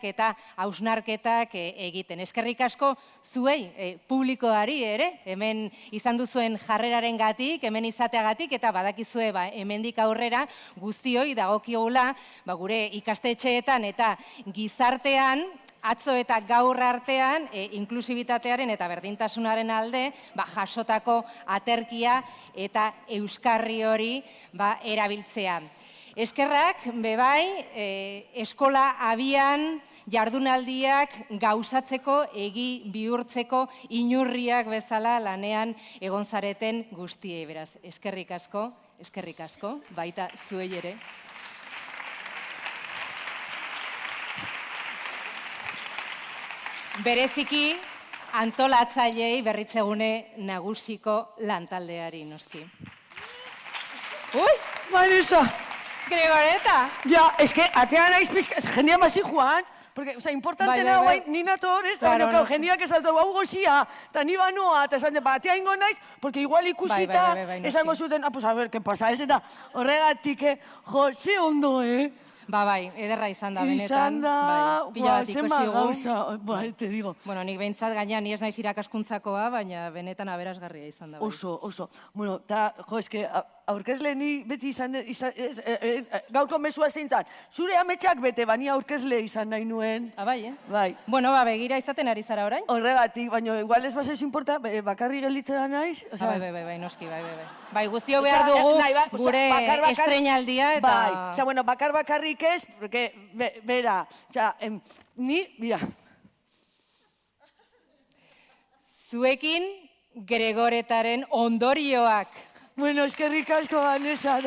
eta hausnarketak e, egiten. Eskerrik asko zuei e, publikoari ere, hemen izan duzuen jarreraren gatik, hemen izateagatik, eta badakizue ba, hemendik aurrera guztioi dagokiogula ba, gure ikastetxeetan eta gizartean atzo eta gaur artean e, inklusibitatearen eta berdintasunaren alde ba, jasotako aterkia eta euskarri hori ba, erabiltzea. Eskerrak, bebai, e, eskola abian jardunaldiak gauzatzeko, egi bihurtzeko, inurriak bezala lanean egon zareten guztiei beraz. Eskerrik asko, eskerrik asko, baita zuei ere. Bereziki, antolatzailei berritzegune nagusiko lantaldeari, noski. Ui, Marisa! Gregoreta. Ja, es que atea naiz pizka, jendea masi joan, porque, o sea, importante bai, bai, bai. ni nator, ez da, claro, no, jendea que salto hau goxia, ta ni banoa, ta esan de, ba, ingo naiz, porque igual ikusita, bai, bai, bai, bai, esango zuten, ah, pues a ver, ¿qué pasa? Ez eta horregatik, eh, jo, ze ondo, eh? Ba, bai, ederra izan da, benetan. Izan da, bai, pila bat ikusi gauza, bai, te digo. Bueno, nik behintzat gaina ni ez naiz irakaskuntzakoa, baina benetan aberasgarria izan da. Bai. Oso, oso. Bueno, ta, jo, eske, aurkezle ni beti izan, izan ez, e, e, gaurko mesua zein zan. Zure ametsak bete, bani aurkezle izan nahi nuen. Ah, bai, eh? Bai. Bueno, ba, begira izaten ari zara orain? Horregatik, baina igual ez basez importa, bakarri gelditzen da naiz. O sea, ah, bai, bai, bai, bai, noski, bai, bai, bai. Bai, guztio behar dugu nahi, ba, gure bakar, bakar, estrenaldia eta... Bai, o sea, bueno, bakar bakarrik ez, porque, be, bera, o sea, em, ni, mira. Zuekin Gregoretaren ondorioak. Bueno, es que ricasco, Vanessa.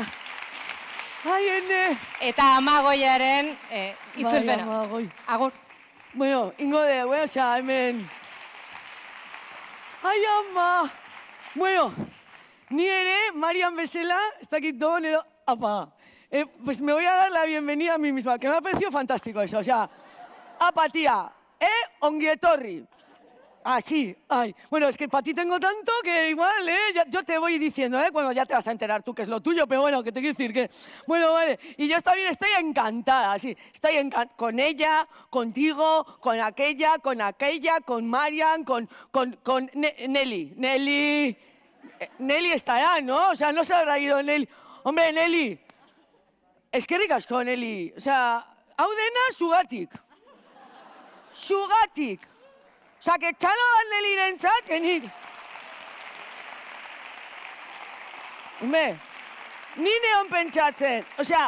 Ai, ene. Eta amagoiaren eh, itzulpena. Bai, amagoi. Agur. Bueno, ingo de, bueno, o sea, hemen. Ai, ama. Bueno, ni ere, Marian Besela, está aquí todo edo, apa. Eh, pues me voy a dar la bienvenida a mí misma, que me ha parecido fantástico eso. O sea, apatía, eh, ongietorri. Ah, sí, ay. Bueno, es que para ti tengo tanto que igual, ¿eh? yo te voy diciendo, ¿eh? Bueno, ya te vas a enterar tú que es lo tuyo, pero bueno, que te quiero decir que... Bueno, vale. Y yo también estoy encantada, sí. Estoy encantada con ella, contigo, con aquella, con aquella, con Marian, con, con, con Nelly. Nelly... Eh, Nelly estará, ¿no? O sea, no se habrá ido Nelly. Hombre, Nelly. Es que ricas con Nelly. O sea, Audena, Sugatic. Sugatic. Osa, que txalo bat neliren txat, genik. Hume, ni neon pentsatzen. Osea,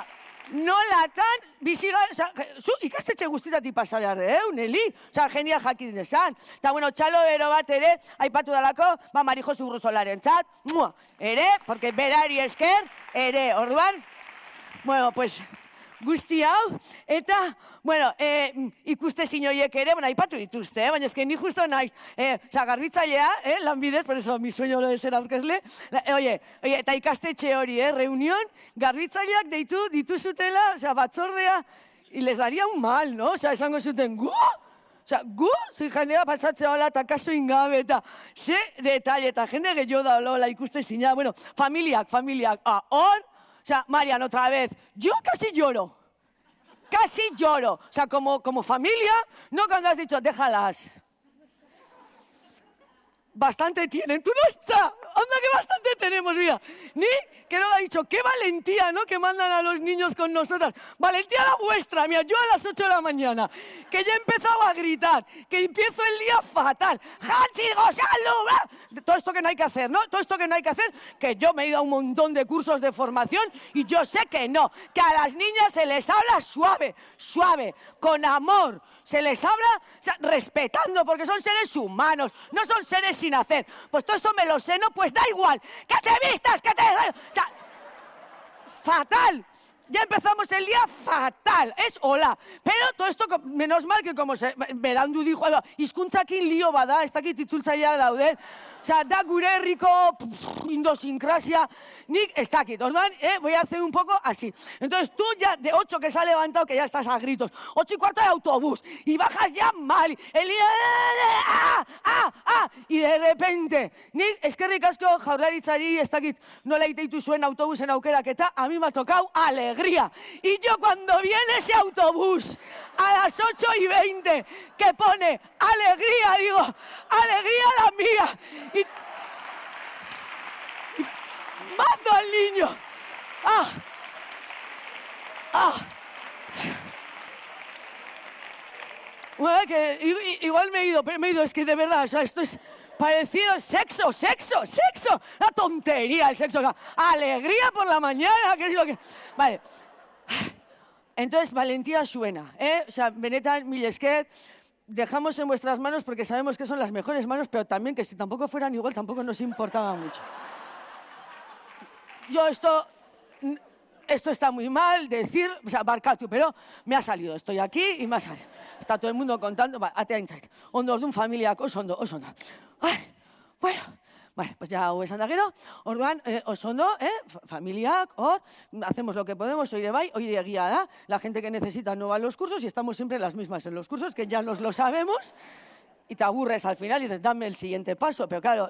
nolatan biziga... Osa, zu ikastetxe guztitatik pasa behar de, eh, Neli? Osa, genia jakin desan. Eta, bueno, txalo ero bat ere, aipatu dalako, ba, Marijo Zurruzolaren txat, mua, ere, porque berari esker, ere, orduan, bueno, pues, guzti hau, eta, bueno, e, ikuste zinoiek ere, bueno, aipatu dituzte, eh? baina ezken ni justo naiz, eh, oza, garbitzailea, eh, lanbidez, por eso, mi sueño lo de ser aurkezle, eh, oie, oie, eta ikastetxe hori, eh, reunión, garbitzaileak deitu dituzutela, oza, batzordea, y les daría un mal, no? Oza, esango zuten, gu? Osa, gu, zui jendea pasatzea hola eta kaso ingabe eta ze detalle eta jende gehiago da hola ikuste zina. Bueno, familiak, familiak, ah, hor, O sea, Marian, otra vez, yo casi lloro. Casi lloro. O sea, como, como familia, no cuando has dicho, déjalas. Bastante tienen. Tú no estás. Anda que bastante tenemos, mira. Ni que no ha dicho, qué valentía, ¿no? Que mandan a los niños con nosotras. Valentía la vuestra, mira, yo a las 8 de la mañana, que ya he empezado a gritar, que empiezo el día fatal. Todo esto que no hay que hacer, ¿no? Todo esto que no hay que hacer, que yo me he ido a un montón de cursos de formación y yo sé que no, que a las niñas se les habla suave, suave, con amor, se les habla respetando, porque son seres humanos, no son seres sin hacer. Pues todo eso me lo sé, ¿no? Pues da igual, que te vistas, que te... O sea, fatal. Ya empezamos el día fatal, es hola. Pero todo esto, menos mal que como se, Berandu dijo, izkuntzakin lío bada, ez dakit itzultzaia daude. Osea, da gure herriko indosinkrasia, nik ez dakit, orduan, eh, voy a hacer un poco así. Entonces tú ya, de 8 que se ha levantado, que ya estás a gritos, 8 y cuarto de autobús, y bajas ya mal, el ah, ah, ah, y de repente, nik eskerrik asko jaurlaritzari, ez dakit, nola iteitu zuen autobusen aukeraketa, a mí me ha tocado alegría. Y yo cuando viene ese autobús a las 8 y 20 que pone alegría, digo, alegría la mía. Y, mando al niño. Ah, ah. Bueno, que igual me he ido, pero me he ido, es que de verdad, o sea, esto es parecido, sexo, sexo, sexo, la tontería, el sexo, alegría por la mañana, que es lo que... Vale, entonces, valentía suena, ¿eh? O sea, benetan, mil esker, dejamos en vuestras manos porque sabemos que son las mejores manos, pero también que si tampoco fueran igual, tampoco nos importaba mucho. Yo esto, esto está muy mal decir, o sea, barkatu, pero me ha salido, estoy aquí y me ha salido. Está todo el mundo contando, atea intzait, ondo orduan familiak oso ondo, oso ondo. Ai, bueno, Vale, pues ya hau esan da gero, orduan, eh, oso ondo, eh, fa- familiak, hor, hacemos lo que podemos, oire bai, oire egia da, la gente que necesita no va a los cursos y estamos siempre las mismas en los cursos, que ya nos lo sabemos, y te aburres al final y dices, dame el siguiente paso, pero claro,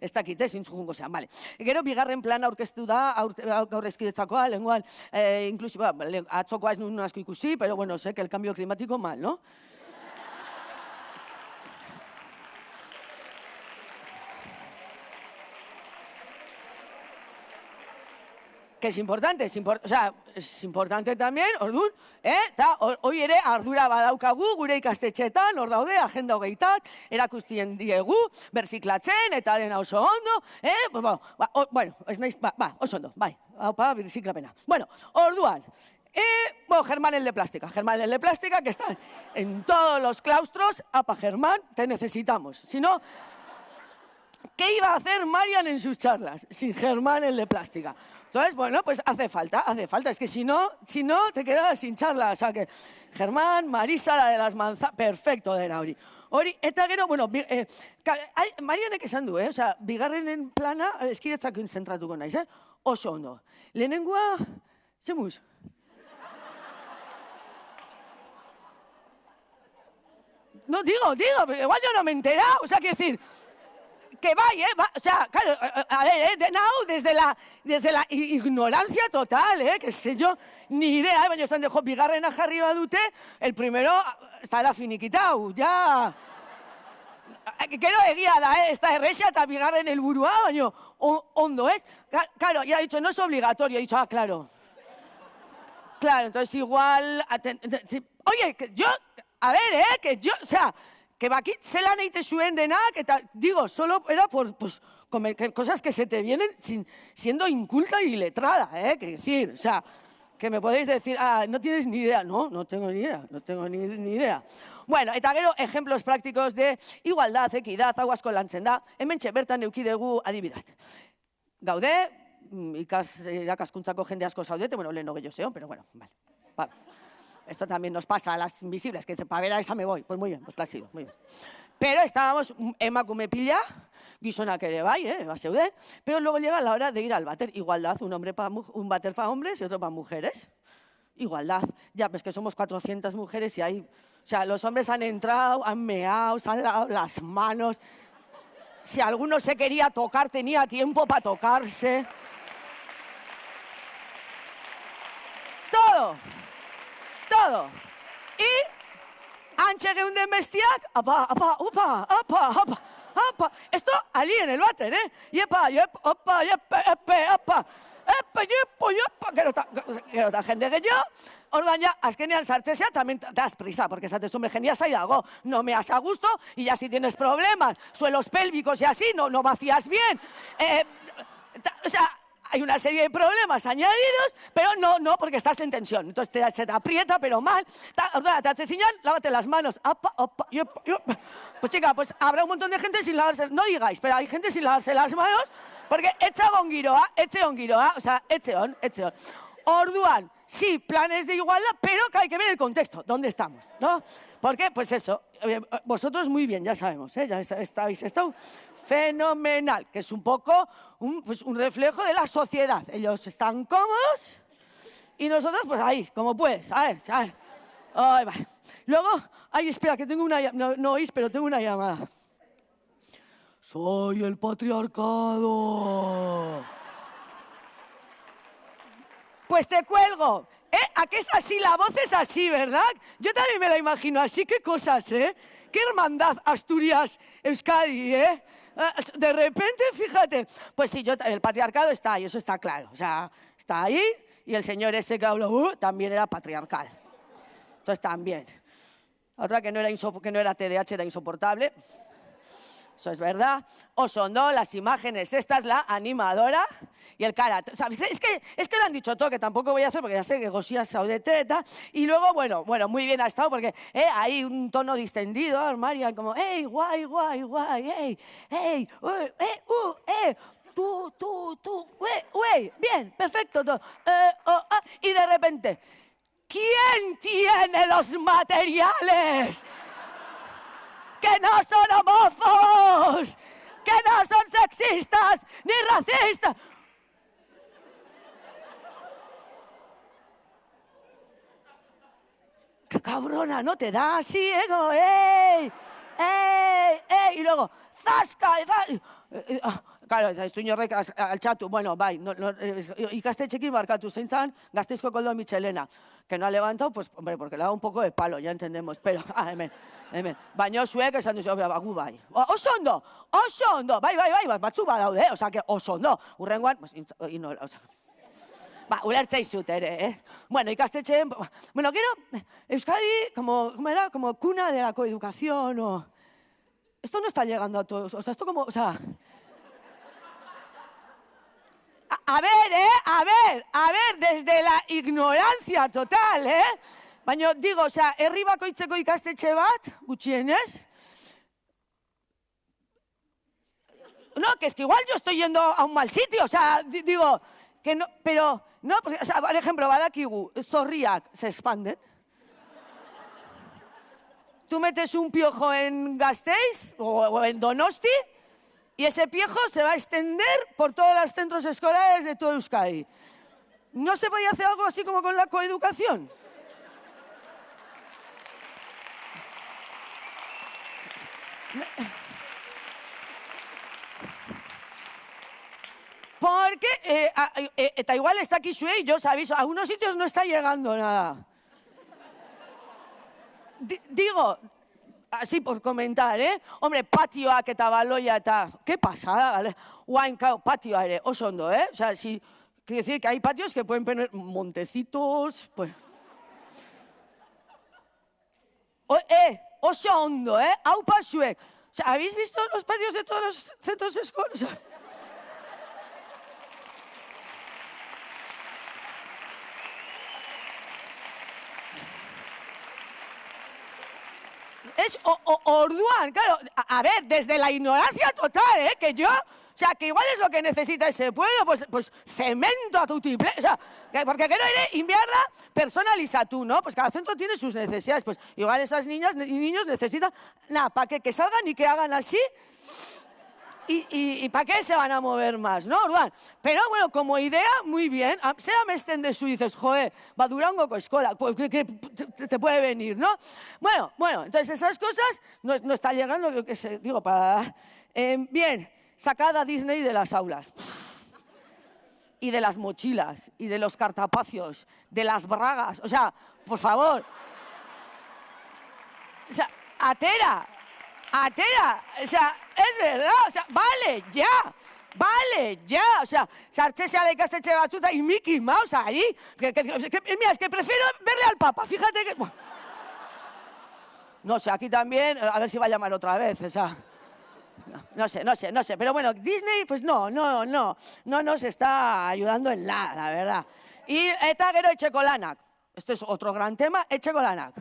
ez dakit, ez, intzujungo zean, vale. Gero, bigarren plan aurkeztu da, eskidetzakoa, lenguan, eh, inklusi, ba, le- atzokoa ez nuen asko ikusi, pero bueno, sé que el cambio climático mal, ¿no? Que es importante, es impor- o sea, es importante también, orduan, eh? Ta, ho- hoi ere ardura badaukagu gure ikastetxeetan, hor daude, agenda hogeitak, erakustien diegu, berziklatzen, eta dena oso ondo, eh? Bueno, ez naiz, ba, ba, oso ondo, bai. Bueno, orduan, eh, bueno, Germán el de plástica, Germán el de plástica, que está en todos los claustros, apa, Germán, te necesitamos, si no, ¿Qué iba a hacer Marian en sus charlas sin Germán el de plástica? Entonces, bueno, pues hace falta, hace falta. Es que si no, si no, te quedas sin charla. O sea que Germán, Marisa, la de las manzanas, perfecto dena hori. Hori, eta gero, bueno, eh, ai, Marianek esan du, eh? Osea, bigarrenen plana, eh, eskidetzak zentratuko naiz, eh? Oso ondo. Lehenengoa, zemuz? No, digo, digo, igual yo no me he. O sea, quiero decir, que vaya, ¿eh? Va- o sea, claro, a- a a ver, ¿eh? De now, desde la, desde la ignorancia total, ¿eh? Que sé yo, ni idea, ¿eh? Baina esan dejo bigarrena jarri badute, el primero está la finiquitau, ya... Eh, Gero egia da, eh? Ez da eta bigarren helburua, baina o- ondo, ez? Claro, ya he dicho, no es obligatorio, he dicho, ah, claro. Claro, entonces igual... Oye, que yo, a ver, ¿eh? Que yo, o sea, que bakit zelan eite zuen denak, eta digo, solo era por, pues, cosas que se te vienen sin, siendo inculta y letrada, ¿eh? Que decir, o sea, que me podéis decir, ah, no tienes ni idea. No, no tengo ni idea, no tengo ni, ni idea. Bueno, eta gero, ejemplos prácticos de igualdad, equidad, hau asko lantzen da, hemen bertan eukidegu adibidat. Gaude, mm, ikas, irakaskuntzako jende asko zaudete, bueno, lehen gehiago zeon, pero bueno, vale. Va. Esto también nos pasa a las invisibles, que para ver a esa me voy. Pues muy bien, pues ha sido, muy bien. Pero estábamos mm, emakume pila, gizonak ere bai, eh, bazeuden, pero luego llega la hora de ir al váter. Igualdad, un, hombre pa, mu- un váter para hombres y otro para mujeres. Igualdad. Ya, pues que somos 400 mujeres y hay... O sea, los hombres han entrado, han meado, se han lavado las manos. Si alguno se quería tocar, tenía tiempo para tocarse. Todo. Todo. Y antxe geunden bestiak, apa, apa, upa, apa, apa, apa. Esto allí en el váter, ¿eh? Yepa, yep, opa, yepe, epe, apa. Epe, yepo, yepa. Gero eta, gero eta jende gehiago, orduan ja, azkenean sartzezea, también das prisa, porque esates, hombre, jendea zai dago, no me has a gusto, y ya si tienes problemas, suelos pélvicos y así, no, no vacías bien. Eh, o sea, hay una serie de problemas añadidos, pero no, no, porque estás en tensión. Entonces te, se te aprieta, pero mal. Orduan, te hace señal, lávate las manos. Apa, apa, yup, yup. Pues chica, pues habrá un montón de gente sin lavarse, no digáis, pero hay gente sin lavarse las manos, porque etxe on giroa, etxe on giroa, o sea, etxe on, etxe on. Orduan, sí, planes de igualdad, pero que hay que ver el contexto, dónde estamos, ¿no? Porque, pues eso, eh, vosotros muy bien, ya sabemos, ¿eh? ya est- estáis estado fenomenal, que es un poco un, pues, un reflejo de la sociedad. Ellos están cómodos y nosotros, pues ahí, como puedes, a ver, a ver. Va. Luego, ay, espera, que tengo una no, no oís, pero tengo una llamada. Soy el patriarcado. Pues te cuelgo. ¿Eh? ¿A qué es así? La voz es así, ¿verdad? Yo también me la imagino así. ¿Qué cosas, eh? Qué hermandad Asturias, Euskadi, ¿eh? Ah, De repente, fíjate. Pues sí, yo, el patriarcado está ahí, eso está claro. O sea, está ahí y el señor ese que habló uh, también era patriarcal. Entonces también. Otra que no era, que no era TDAH, era insoportable. Eso es verdad. O son no, las imágenes, esta es la animadora y el sea, es, que, es que lo han dicho todo, que tampoco voy a hacer porque ya sé que Gosía saudete y luego, bueno, bueno, muy bien ha estado porque eh, hay un tono distendido, Marian, como, hey, guay, guay, guay, hey, hey, uh, eh, uh, eh, tú, tú, tú, güey, güey, bien, perfecto, todo. Eh, oh, ah, y de repente, ¿quién tiene los materiales? Que no son homófobos, que no son sexistas ni racistas. ¡Qué cabrona! ¿No te da así? Como, ¡ey! ¡ey! ¡ey! Y luego, ¡zasca! y za- eh, ah, Claro, ez du inorrek altxatu, bueno, bai, no, no, eh, ikastetxekin markatu zein zan, gazteizko koldo Michelena, que no ha levantado, pues, hombre, porque le dado un poco de palo, ya entendemos, pero, ah, hemen, hemen, baina zuek esan duzu, "Ba, ba, gu bai, oso ondo, oso ondo, bai, bai, bai, batzu badaude, eh? osea, que oso ondo, urrengoan, pues, intz- ino, osea, Ba, ulertzei zut ere, eh? Bueno, ikastetxeen... Bueno, gero, Euskadi, como, como era, como cuna de la coeducación, o... Esto no está llegando a todos, o sea, esto como, o sea... A, ver, ¿eh? A ver, a ver, desde la ignorancia total, ¿eh? Baina, digo, o sea, herri bakoitzeko ikastetxe bat, gutxienez, No, que es que igual yo estoy yendo a un mal sitio, o sea, di- digo, que no, pero, no, porque, o sea, por ejemplo, badakigu, zorriak se expanden. Tú metes un piojo en Gasteiz o, o en Donosti y ese piojo se va a extender por todos los centros escolares de todo Euskadi. ¿No se podía hacer algo así como con la coeducación? Porque, eh, a- eh, eta igual está aquí Sue y yo os aviso, a algunos sitios no está llegando nada. Di- digo, así por comentar, eh? Hombre, patioak eta baloia eta, ¿Qué pasada, gale? Guain, patioa ere, oso ondo, eh? O sea, si, quiere decir que hay patios que pueden tener montecitos, pues... O, eh, oso ondo, eh? Aupa zuek. O sea, ¿habéis visto los patios de todos los centros escolares? Es o- orduan, claro. A, ver, desde la ignorancia total, ¿eh? Que yo, o sea, que igual es lo que necesita ese pueblo, pues, pues cemento a tutiple, o sea, que- porque quiero ir inviarla personaliza tú, ¿no? Pues cada centro tiene sus necesidades, pues igual esas niñas y niños necesitan, nada, para que, que salgan y que hagan así, ¿Y, y, para qué se van a mover más, no, Orduan? Pero bueno, como idea, muy bien. A- Sea mesten de su dices, joder, va Durango con escuela, pues, que, te, puede venir, ¿no? Bueno, bueno, entonces esas cosas no, no está llegando, yo qué sé, digo, para... Eh, bien, sacada Disney de las aulas. Y de las mochilas, y de los cartapacios, de las bragas, o sea, por favor. O sea, atera, atera, o sea, es verdad, o sea, vale, ya, vale, ya, o sea, la ikastetxe batzuta y Mickey Mouse ahí, que, que- mira, es que prefiero verle al Papa, fíjate que... No sé, aquí también, a ver si va a llamar otra vez, o sea... No, sé, no sé, no sé. Pero bueno, Disney, pues no, no, no, no nos está ayudando en nada, la verdad. Y eta gero etxekolanak. Esto es otro gran tema, etxekolanak.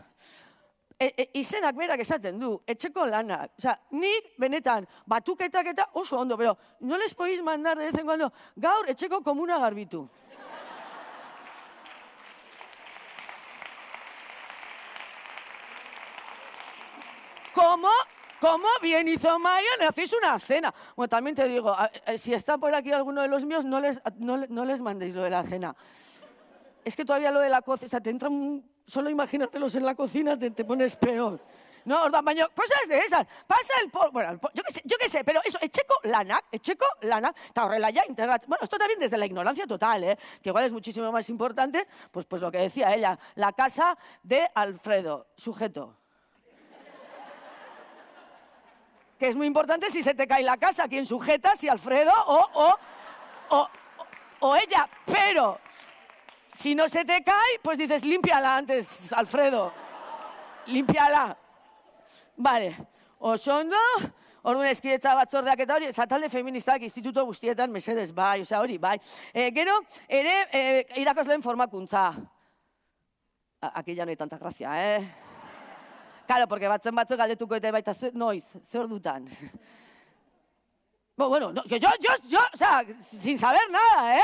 E, e, izenak berak esaten du, etxeko lanak. O sea, nik benetan batuketak eta oso ondo, pero no les podéis mandar de vez en cuando, gaur etxeko komuna garbitu. Como ¿Cómo bien hizo María? Le hacéis una cena. Bueno, también te digo, si está por aquí alguno de los míos, no les, no, no les mandéis lo de la cena. Es que todavía lo de la cocina, o sea, te entra un... Solo imagínatelos en la cocina, te, pones peor. No, ordan baino, cosas de esas. Pasa el polvo, bueno, yo qué sé, yo qué sé, pero eso, etxeko lanak, etxeko lanak, eta horrela ya integratzen. Bueno, esto también desde la ignorancia total, ¿eh? que igual es muchísimo más importante, pues, pues lo que decía ella, la casa de Alfredo, sujeto. Que es muy importante si se te cae la casa, quién sujeta, si Alfredo o, o, o, o ella. Pero si no se te cae, pues dices, límpiala antes, Alfredo. Límpiala. Vale. Oso ondo, orduan eskidetza batzordeak eta hori, zatalde feministak instituto guztietan mesedez bai, osea hori bai. E, gero, ere, e, irakasleen formakuntza. A- Aquí ya no hay tanta gracia, eh? Claro, porque batzen batzuk galdetuko eta baita, ze, noiz, zer dutan. Bo, bueno, no, yo, yo, yo, o sea, sin saber nada, eh?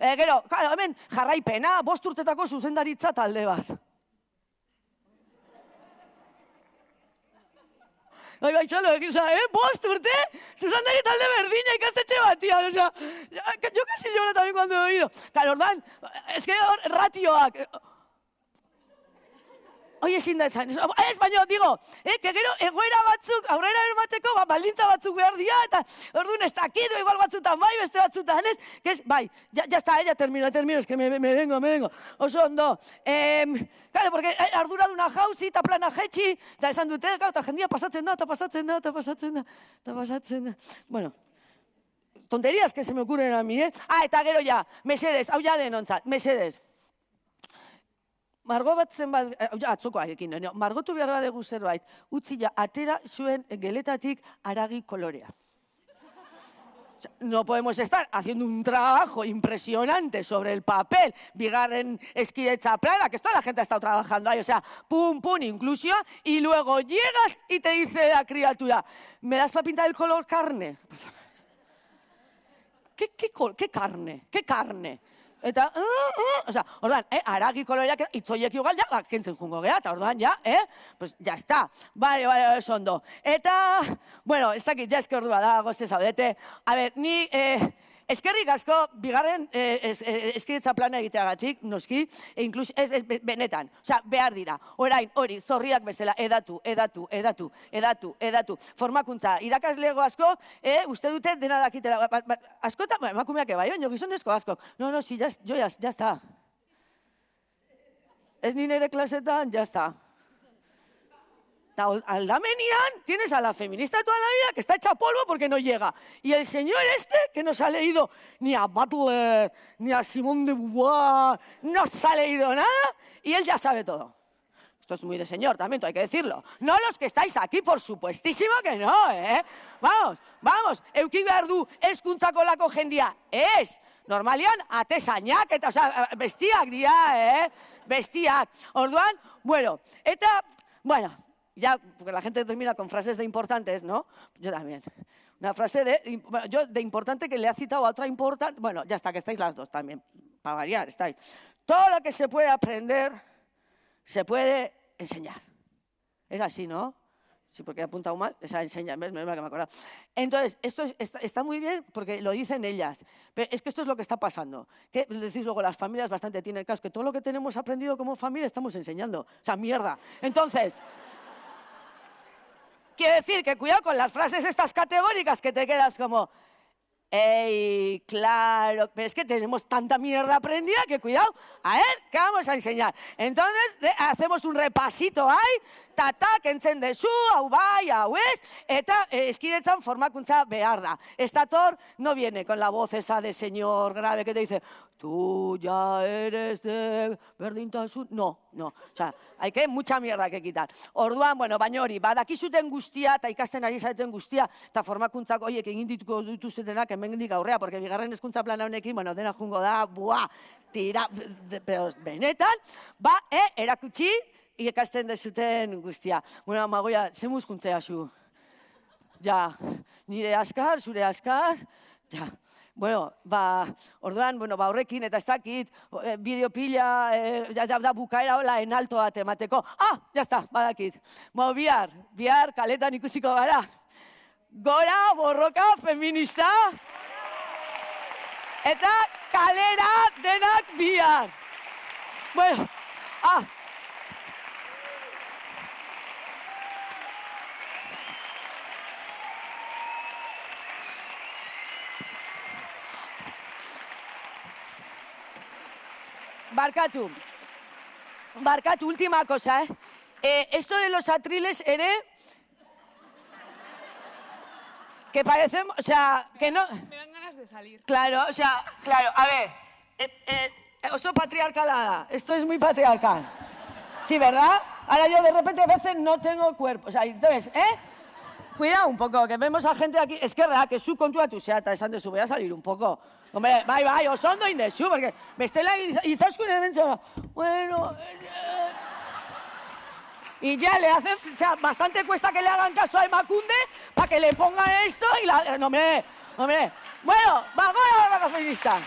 E, gero, claro, hemen jarraipena, bost urtetako zuzendaritza talde bat. Bai, bai, txalo, egiz, eh? Bost urte, zuzendari talde berdina ikastetxe batian, o sea, yo casi lloro también cuando he oído. Claro, ordan, es que ratioak, Oie, ezin da esan. Ez, baina, digo, eh, que gero egoera batzuk, aurrera eramateko, ba, baldintza batzuk behar dira, eta orduan ez dakit, igual batzutan bai, beste batzutan ez, que es, bai, ya, ya está, ella termino, termino, es que me, me vengo, me vengo. Oso ondo. Eh, claro, porque eh, arduraduna jauzi, eta plana jetxi, eta esan dute, claro, eta jendia pasatzen da, eta pasatzen da, eta pasatzen da, eta pasatzen da. Bueno, tonterías que se me ocurren a mí, eh? Ah, eta gero ja, mesedes, hau ja denontzat, mesedes. Margo bat zenbat, eh, ja, atzokoarekin, margotu behar badegu zerbait, utzi ja, atera zuen geletatik aragi kolorea. No podemos estar haciendo un trabajo impresionante sobre el papel, bigarren eskidetza plana, que toda la gente ha estado trabajando ahí, o sea, pum, pum, inclusión, y luego llegas y te dice la criatura, ¿me das para pintar el color carne? ¿Qué, qué, col- qué carne? ¿Qué carne? Eta, uh, uh, o sea, orduan, eh, aragi koloreak itzoiek igual ja, ba, kentzen jungo geha, eta orduan, ja, eh, pues ya está. Vale, vale, oso ondo. Eta, bueno, ez dakit, ja eske ordua da, goze zaudete. A ver, ni, eh, eskerrik asko, bigarren eh, es, eh, plana egiteagatik, noski, e incluso, ez, ez, be- benetan, osea, behar dira. Orain, hori, zorriak bezala, edatu, edatu, edatu, edatu, edatu. Formakuntza, irakaslego asko, eh, uste dute dena dakitela. Ba, ba, askota, ba, emakumeak bai, baina gizonezko asko. No, no, si, yo ya, ya está. Ez ni nire klasetan, ya ol- aldamenian tienes a la feminista toda la vida que está hecha polvo porque no llega. Y el señor este que no se ha leído ni a Butler, ni a Simone de Beauvoir, no se ha leído nada y él ya sabe todo. Esto es muy de señor también, hay que decirlo. No los que estáis aquí, por supuestísimo que no, ¿eh? Vamos, vamos, eukin behar du eskuntzako lako jendia. Ez, normalian, atesainak, eta, osea, bestiak dira, eh? Bestiak. Orduan, bueno, eta, bueno, ya, porque la gente termina con frases de importantes, ¿no? Yo también. Una frase de, yo de importante que le ha citado a otra importante, bueno, ya está, que estáis las dos también, para variar, estáis. Todo lo que se puede aprender, se puede enseñar. Es así, ¿no? Sí, porque he apuntado mal, esa enseña, ¿ves? Menos que me he acordado. Entonces, esto es- está muy bien porque lo dicen ellas, pero es que esto es lo que está pasando. Que decís luego, las familias bastante tienen caso, que todo lo que tenemos aprendido como familia estamos enseñando. O sea, mierda. Entonces, quiero decir que cuidado con las frases estas categóricas que te quedas como, ¡Ey, claro! Pero es que tenemos tanta mierda aprendida que cuidado. A ver, ¿qué vamos a enseñar? Entonces, hacemos un repasito ahí, tata, kentzen dezu, hau bai, hau ez, eta eh, eskidetzan formakuntza behar da. Estator no viene con la voz esa de señor grave que te dice, tú ya eres de berdintasun. No, no. O sea, hay que mucha mierda que quitar. Orduan, bueno, baina hori, badakizuten guztia, eta ikasten ari zareten guztia, eta formakuntzak horiek egin dituko dituztenak hemendik aurrea, porque bigarren hezkuntza plana honekin, bueno, dena jungo da, buah, tira, pero benetan, ba, eh, erakutsi, ikasten dezuten guztia. Bueno, magoia, zemuz juntzea zu? Ja, nire askar, zure askar, ja. Bueno, ba, orduan, bueno, ba, horrekin, eta ez dakit, eh, bideo pila, eh, da, da, bukaera hola enalto bat emateko. Ah, jazta, badakit. Bo, bihar, bihar kaletan ikusiko gara. Gora, borroka, feminista. Eta kalera denak bihar. Bueno, ah, Barkatu. Barkatu, última cosa, ¿eh? Eh, Esto de los atriles, ere... Que parecemos, o sea, que no... Me dan ganas de salir. Claro, o sea, claro, a ver. Eh, eh, oso patriarcalada, esto es muy patriarcal. Sí, ¿verdad? Ahora yo de repente a veces no tengo cuerpo. O sea, entonces, ¿eh? Cuidado un poco, que vemos a gente aquí. Es que zu kontua tu zeata esan voy a salir un poco. Hombre, bai, bai, oso ondo indezu, porque bestela iz- izaskun hemen bueno... eh, y ya le hacen, o sea, bastante cuesta que le hagan caso a Macunde para que le pongan esto y la... eh, No, hombre, hombre. Bueno, va, gora, gora, feminista.